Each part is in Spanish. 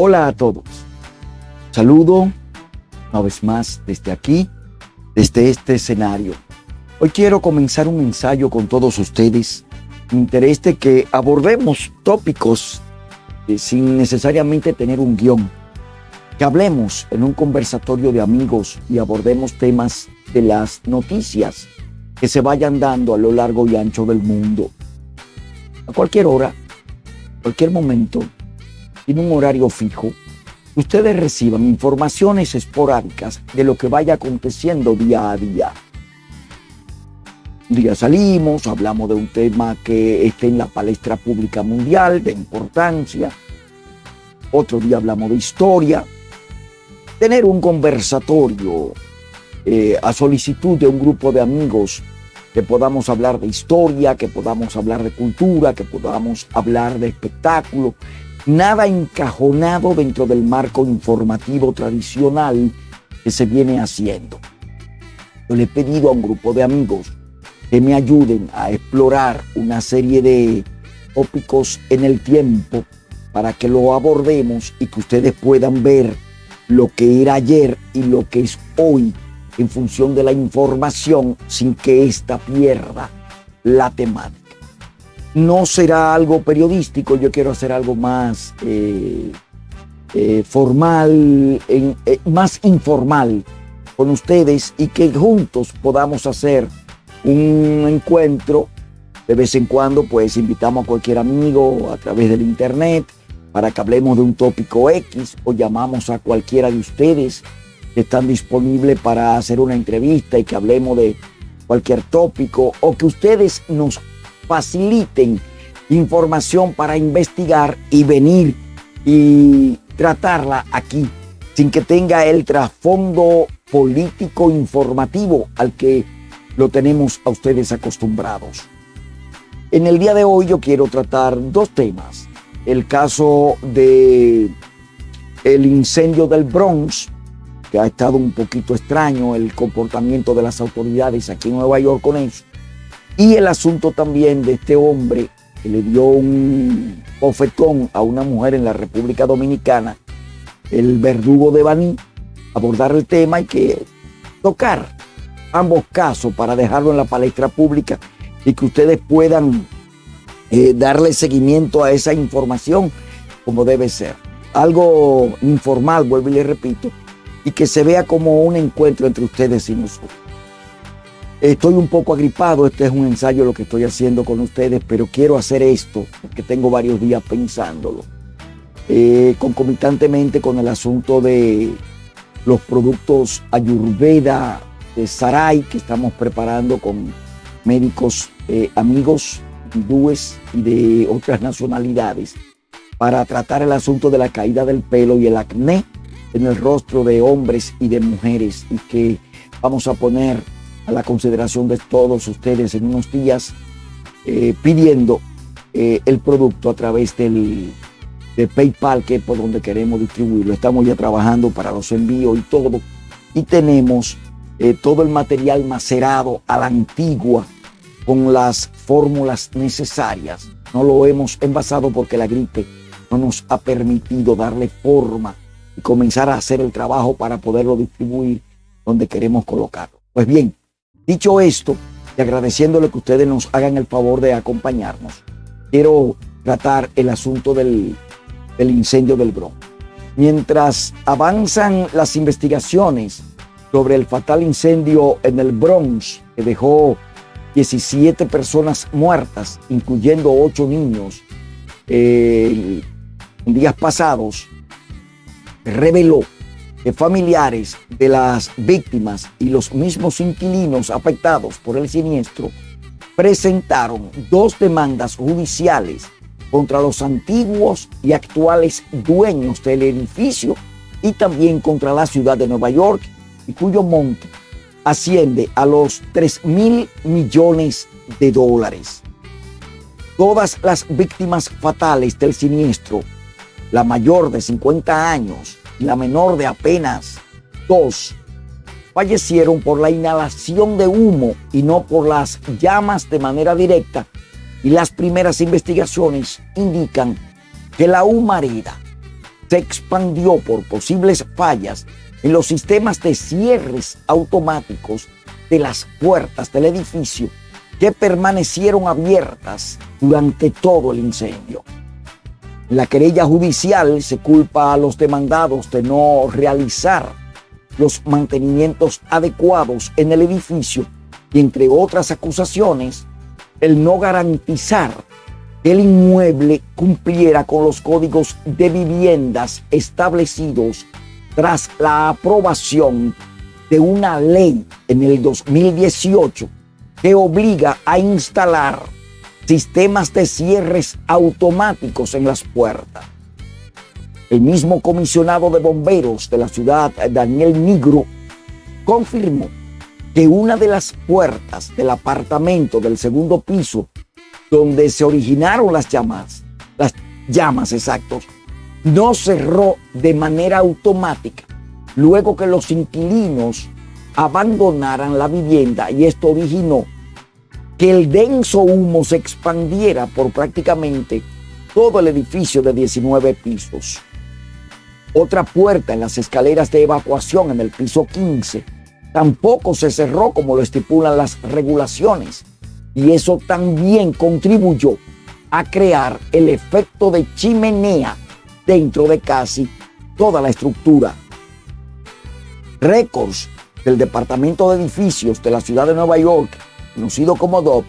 Hola a todos. Saludo una vez más desde aquí, desde este escenario. Hoy quiero comenzar un ensayo con todos ustedes. Me interesa que abordemos tópicos eh, sin necesariamente tener un guion. Que hablemos en un conversatorio de amigos y abordemos temas de las noticias que se vayan dando a lo largo y ancho del mundo. A cualquier hora, cualquier momento, en un horario fijo, ustedes reciban informaciones esporádicas de lo que vaya aconteciendo día a día. Un día salimos, hablamos de un tema que esté en la palestra pública mundial, de importancia. Otro día hablamos de historia. Tener un conversatorio eh, a solicitud de un grupo de amigos que podamos hablar de historia, que podamos hablar de cultura, que podamos hablar de espectáculo, nada encajonado dentro del marco informativo tradicional que se viene haciendo. Yo le he pedido a un grupo de amigos que me ayuden a explorar una serie de tópicos en el tiempo para que lo abordemos y que ustedes puedan ver lo que era ayer y lo que es hoy en función de la información sin que ésta pierda la temática no será algo periodístico, yo quiero hacer algo más eh, eh, formal, eh, más informal con ustedes y que juntos podamos hacer un encuentro. De vez en cuando, pues invitamos a cualquier amigo a través del internet para que hablemos de un tópico X o llamamos a cualquiera de ustedes que están disponibles para hacer una entrevista y que hablemos de cualquier tópico o que ustedes nos faciliten información para investigar y venir y tratarla aquí, sin que tenga el trasfondo político informativo al que lo tenemos a ustedes acostumbrados. En el día de hoy yo quiero tratar dos temas. El caso de el incendio del Bronx, que ha estado un poquito extraño el comportamiento de las autoridades aquí en Nueva York con eso. Y el asunto también de este hombre que le dio un bofetón a una mujer en la República Dominicana, el verdugo de Baní, abordar el tema y que tocar ambos casos para dejarlo en la palestra pública y que ustedes puedan eh, darle seguimiento a esa información como debe ser. Algo informal, vuelvo y le repito, y que se vea como un encuentro entre ustedes y nosotros. Estoy un poco agripado, este es un ensayo lo que estoy haciendo con ustedes, pero quiero hacer esto porque tengo varios días pensándolo. Eh, concomitantemente con el asunto de los productos Ayurveda de Sarai que estamos preparando con médicos eh, amigos hindúes y de otras nacionalidades para tratar el asunto de la caída del pelo y el acné en el rostro de hombres y de mujeres y que vamos a poner a la consideración de todos ustedes en unos días, eh, pidiendo eh, el producto a través del, de PayPal, que es por donde queremos distribuirlo. Estamos ya trabajando para los envíos y todo. Y tenemos eh, todo el material macerado a la antigua con las fórmulas necesarias. No lo hemos envasado porque la gripe no nos ha permitido darle forma y comenzar a hacer el trabajo para poderlo distribuir donde queremos colocarlo. Pues bien, Dicho esto, y agradeciéndole que ustedes nos hagan el favor de acompañarnos, quiero tratar el asunto del, incendio del Bronx. Mientras avanzan las investigaciones sobre el fatal incendio en el Bronx, que dejó 17 personas muertas, incluyendo 8 niños, eh, en días pasados, reveló familiares de las víctimas y los mismos inquilinos afectados por el siniestro presentaron dos demandas judiciales contra los antiguos y actuales dueños del edificio y también contra la ciudad de Nueva York y cuyo monto asciende a los 3 mil millones de dólares. Todas las víctimas fatales del siniestro, la mayor de 50 años la menor de apenas dos, fallecieron por la inhalación de humo y no por las llamas de manera directa. Y las primeras investigaciones indican que la humareda se expandió por posibles fallas en los sistemas de cierres automáticos de las puertas del edificio que permanecieron abiertas durante todo el incendio. La querella judicial se culpa a los demandados de no realizar los mantenimientos adecuados en el edificio y entre otras acusaciones, el no garantizar que el inmueble cumpliera con los códigos de viviendas establecidos tras la aprobación de una ley en el 2018 que obliga a instalar sistemas de cierres automáticos en las puertas. El mismo comisionado de bomberos de la ciudad, Daniel Nigro, confirmó que una de las puertas del apartamento del segundo piso donde se originaron las llamas, las llamas exactos, no cerró de manera automática luego que los inquilinos abandonaran la vivienda y esto originó que el denso humo se expandiera por prácticamente todo el edificio de 19 pisos. Otra puerta en las escaleras de evacuación en el piso 15 tampoco se cerró como lo estipulan las regulaciones y eso también contribuyó a crear el efecto de chimenea dentro de casi toda la estructura. Récords del Departamento de Edificios de la ciudad de Nueva York, conocido como DOP,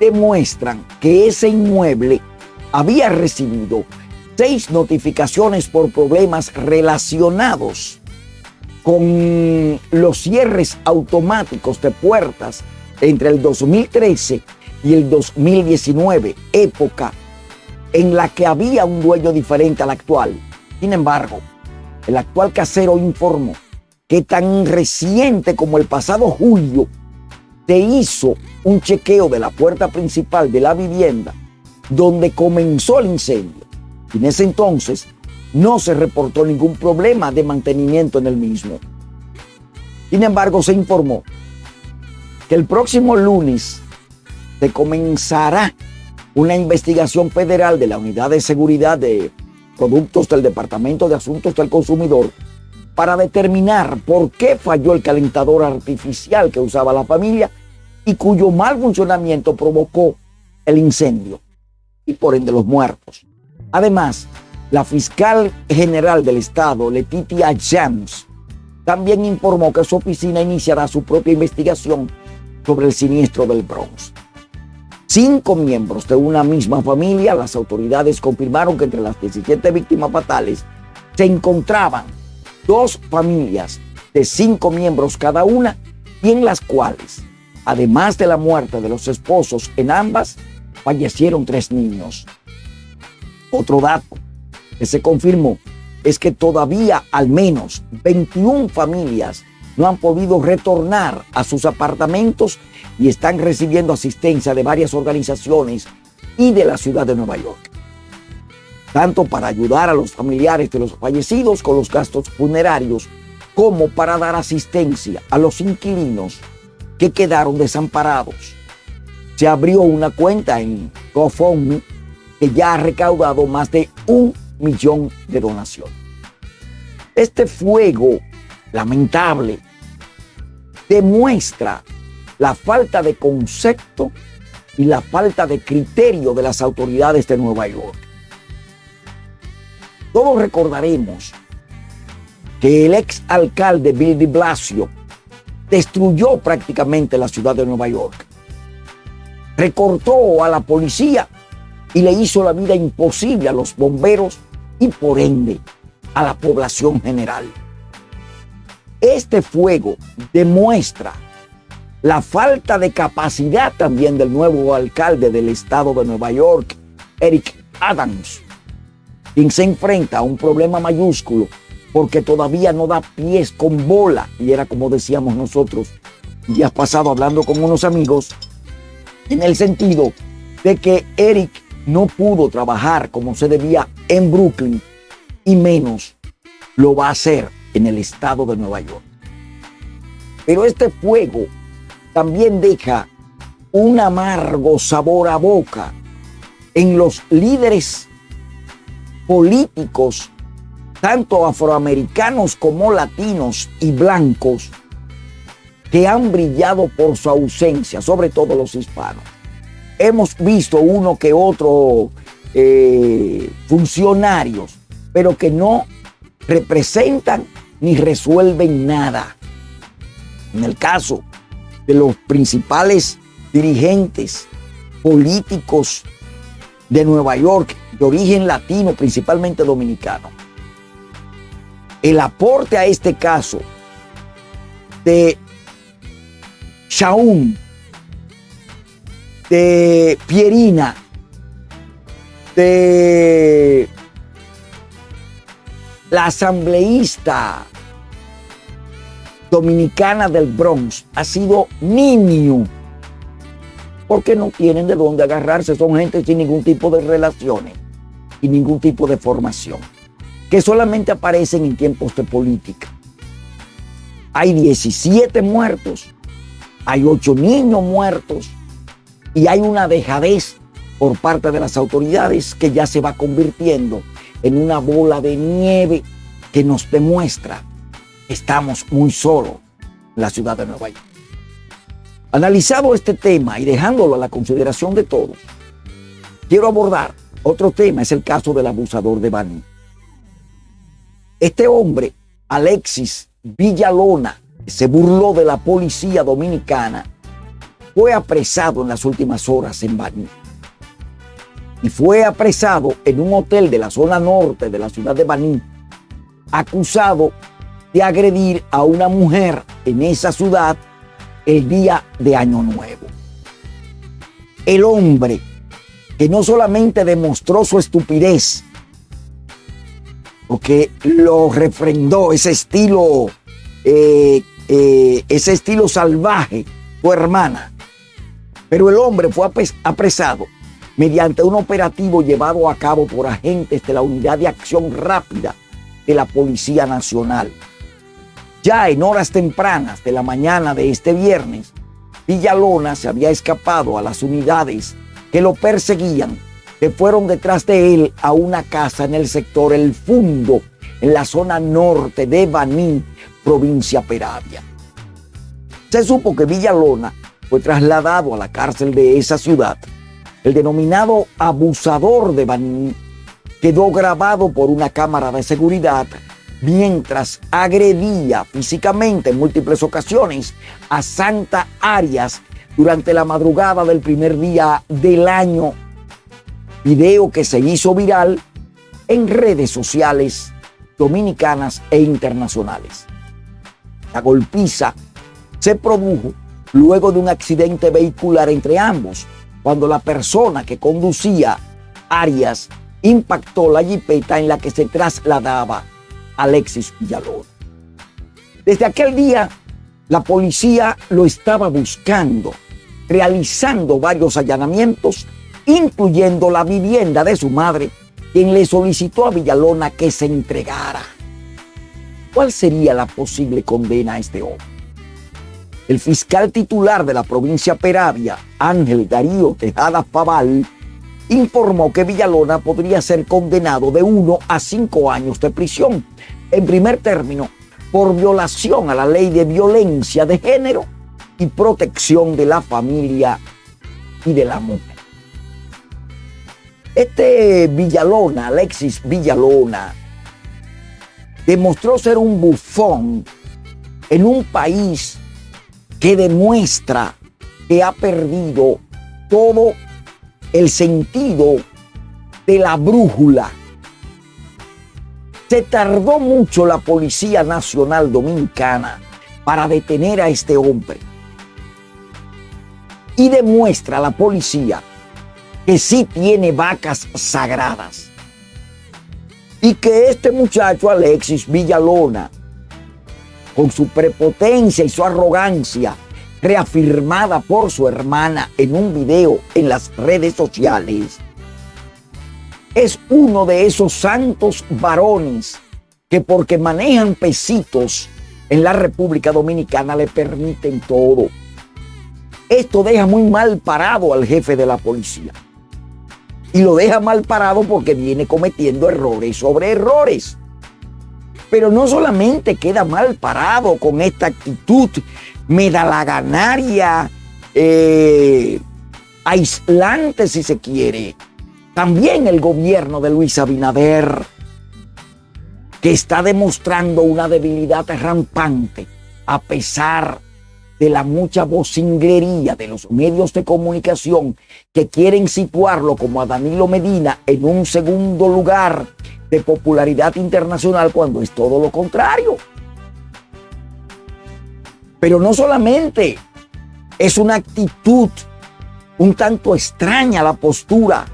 demuestran que ese inmueble había recibido seis notificaciones por problemas relacionados con los cierres automáticos de puertas entre el 2013 y el 2019, época en la que había un dueño diferente al actual. Sin embargo, el actual casero informó que tan reciente como el pasado julio se hizo un chequeo de la puerta principal de la vivienda donde comenzó el incendio. En ese entonces no se reportó ningún problema de mantenimiento en el mismo. Sin embargo, se informó que el próximo lunes se comenzará una investigación federal de la Unidad de Seguridad de Productos del Departamento de Asuntos del Consumidor para determinar por qué falló el calentador artificial que usaba la familia y cuyo mal funcionamiento provocó el incendio y por ende los muertos. Además, la fiscal general del estado, Letitia James, también informó que su oficina iniciará su propia investigación sobre el siniestro del Bronx. Cinco miembros de una misma familia, las autoridades confirmaron que entre las 17 víctimas fatales se encontraban dos familias de cinco miembros cada una y en las cuales, además de la muerte de los esposos en ambas, fallecieron tres niños. Otro dato que se confirmó es que todavía al menos 21 familias no han podido retornar a sus apartamentos y están recibiendo asistencia de varias organizaciones y de la ciudad de Nueva York. Tanto para ayudar a los familiares de los fallecidos con los gastos funerarios, como para dar asistencia a los inquilinos que quedaron desamparados. Se abrió una cuenta en GoFundMe que ya ha recaudado más de un millón de donaciones. Este fuego lamentable demuestra la falta de concepto y la falta de criterio de las autoridades de Nueva York. Todos recordaremos que el ex alcalde Bill de Blasio destruyó prácticamente la ciudad de Nueva York. Recortó a la policía y le hizo la vida imposible a los bomberos y por ende a la población general. Este fuego demuestra la falta de capacidad también del nuevo alcalde del estado de Nueva York, Eric Adams, quien se enfrenta a un problema mayúsculo porque todavía no da pies con bola. Y era como decíamos nosotros días pasado hablando con unos amigos, en el sentido de que Eric no pudo trabajar como se debía en Brooklyn y menos lo va a hacer en el estado de Nueva York. Pero este fuego también deja un amargo sabor a boca en los líderes políticos tanto afroamericanos como latinos y blancos, que han brillado por su ausencia, sobre todo los hispanos. Hemos visto uno que otro eh, funcionarios, pero que no representan ni resuelven nada. En el caso de los principales dirigentes políticos de Nueva York, de origen latino, principalmente dominicano, el aporte a este caso de Shaun, de Pierina, de la asambleísta dominicana del Bronx ha sido niño, porque no tienen de dónde agarrarse, son gente sin ningún tipo de relaciones y ningún tipo de formación, que solamente aparecen en tiempos de política. Hay 17 muertos, hay 8 niños muertos y hay una dejadez por parte de las autoridades que ya se va convirtiendo en una bola de nieve que nos demuestra que estamos muy solos en la ciudad de Nueva York. Analizado este tema y dejándolo a la consideración de todos, quiero abordar otro tema, es el caso del abusador de Bani. Este hombre, Alexis Villalona, se burló de la policía dominicana, fue apresado en las últimas horas en Bani y fue apresado en un hotel de la zona norte de la ciudad de Baní, acusado de agredir a una mujer en esa ciudad el día de Año Nuevo. El hombre que no solamente demostró su estupidez, porque lo refrendó ese estilo, eh, eh, ese estilo salvaje, tu hermana, pero el hombre fue apresado mediante un operativo llevado a cabo por agentes de la Unidad de Acción Rápida de la Policía Nacional. Ya en horas tempranas de la mañana de este viernes, Villalona se había escapado a las unidades que lo perseguían, que fueron detrás de él a una casa en el sector El Fundo, en la zona norte de Baní, provincia Peravia. Se supo que Villalona fue trasladado a la cárcel de esa ciudad el denominado abusador de Baní quedó grabado por una cámara de seguridad mientras agredía físicamente en múltiples ocasiones a Santa Arias durante la madrugada del primer día del año. Video que se hizo viral en redes sociales dominicanas e internacionales. La golpiza se produjo luego de un accidente vehicular entre ambos, cuando la persona que conducía Arias impactó la jipeta en la que se trasladaba Alexis Villalón. Desde aquel día, la policía lo estaba buscando, realizando varios allanamientos, incluyendo la vivienda de su madre, quien le solicitó a Villalona que se entregara. ¿Cuál sería la posible condena a este hombre? El fiscal titular de la provincia Peravia, Ángel Darío Tejada Faval, informó que Villalona podría ser condenado de uno a cinco años de prisión, en primer término, por violación a la ley de violencia de género y protección de la familia y de la mujer. Este Villalona, Alexis Villalona, demostró ser un bufón en un país que demuestra que ha perdido todo el sentido de la brújula. Se tardó mucho la Policía Nacional Dominicana para detener a este hombre. Y demuestra a la policía que sí tiene vacas sagradas. Y que este muchacho Alexis Villalona con su prepotencia y su arrogancia, reafirmada por su hermana en un video en las redes sociales, es uno de esos santos varones que porque manejan pesitos en la República Dominicana le permiten todo. Esto deja muy mal parado al jefe de la policía. Y lo deja mal parado porque viene cometiendo errores sobre errores. Pero no solamente queda mal parado con esta actitud medalaganaria, eh, aislante si se quiere. También el gobierno de Luis Abinader, que está demostrando una debilidad rampante a pesar de la mucha vocinglería de los medios de comunicación que quieren situarlo como a Danilo Medina en un segundo lugar de popularidad internacional cuando es todo lo contrario. Pero no solamente. Es una actitud un tanto extraña la postura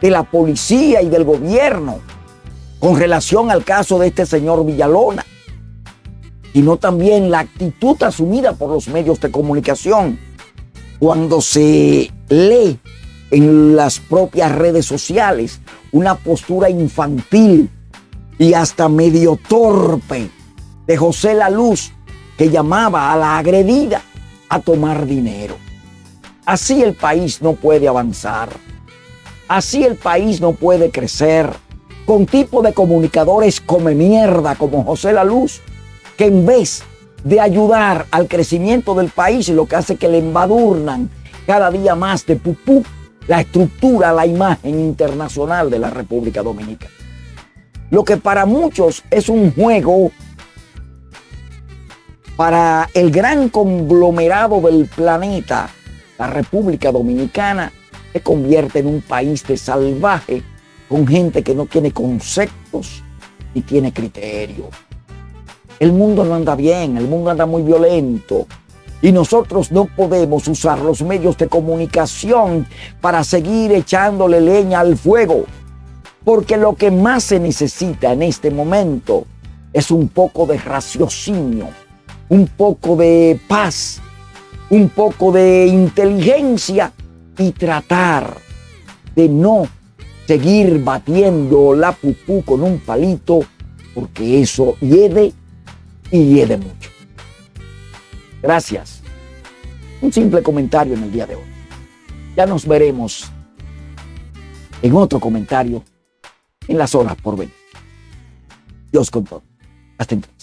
de la policía y del gobierno con relación al caso de este señor Villalona sino también la actitud asumida por los medios de comunicación cuando se lee en las propias redes sociales una postura infantil y hasta medio torpe de José La Luz que llamaba a la agredida a tomar dinero. Así el país no puede avanzar. Así el país no puede crecer con tipo de comunicadores come mierda como José La Luz que en vez de ayudar al crecimiento del país, lo que hace que le embadurnan cada día más de pupú la estructura, la imagen internacional de la República Dominicana. Lo que para muchos es un juego para el gran conglomerado del planeta, la República Dominicana se convierte en un país de salvaje con gente que no tiene conceptos ni tiene criterio. El mundo no anda bien, el mundo anda muy violento. Y nosotros no podemos usar los medios de comunicación para seguir echándole leña al fuego. Porque lo que más se necesita en este momento es un poco de raciocinio, un poco de paz, un poco de inteligencia y tratar de no seguir batiendo la pupú con un palito, porque eso hiede y de mucho. Gracias. Un simple comentario en el día de hoy. Ya nos veremos en otro comentario en las horas por venir. Dios con todo. Hasta entonces.